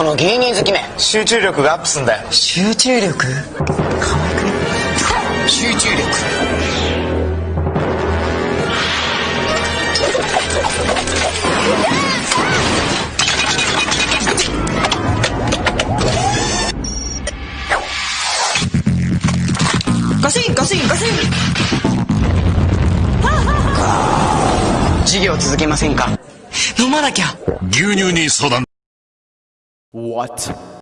この芸人好きめ。集中力がアップすんだよ。集中力？可愛くね集中力。ガシンガシンガシン授業続けませんか？飲まなきゃ。牛乳に相談 What?